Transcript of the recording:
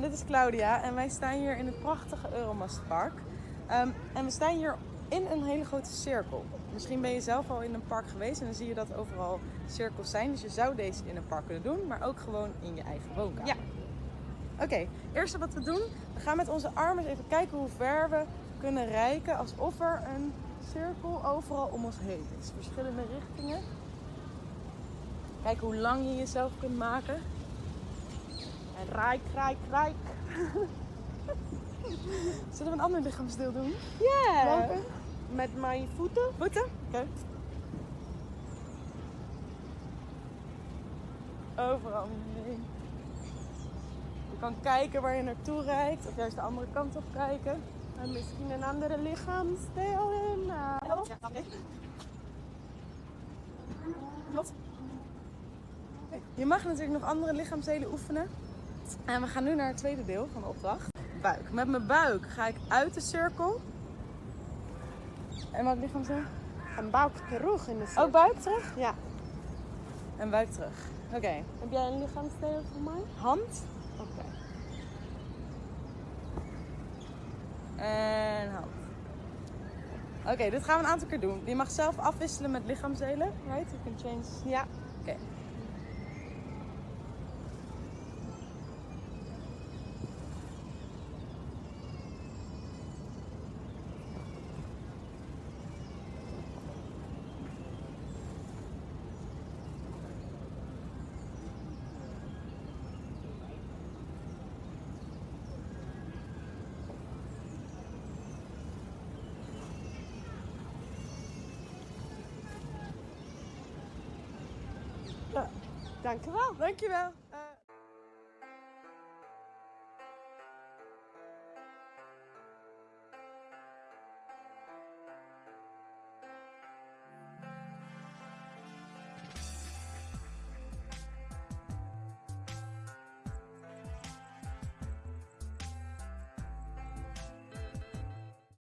dit is Claudia en wij staan hier in het prachtige Euromastpark. Ehm, en we staan hier in een hele grote cirkel. Misschien ben je zelf al in een park geweest en dan zie je dat overal cirkels zijn. Dus je zou deze in een park kunnen doen, maar ook gewoon in je eigen woonkamer. Ja. Oké, het eerste wat we doen, we gaan met onze armen even kijken hoe ver we kunnen reiken. Alsof er een cirkel overal om ons heen is. Verschillende richtingen. Kijk hoe lang je jezelf kunt maken. En rijk, rijk, rijk. Zullen we een ander lichaamsdeel doen? Ja. Met mijn voeten. Voeten? Oké. Overal heen. Je kan kijken waar je naartoe rijdt, of juist de andere kant op kijken. En misschien een andere lichaamsdeel. Eh, Klopt. Oké. Je mag natuurlijk nog andere lichaamsdelen oefenen. En we gaan nu naar het tweede deel van de opdracht. Buik. Met mijn buik ga ik uit de cirkel. En wat lichaamsdeel? een buik terug in de Oh, buik terug? Ja. En buik terug. Oké. Heb jij een lichaamsdeel voor mij? Hand. Oké. En hand. Oké, dit gaan we een aantal keer doen. Je mag zelf afwisselen met lichaamsdelen. Right? You can change. Ja. Oké. Dankjewel. Dankjewel. Eh,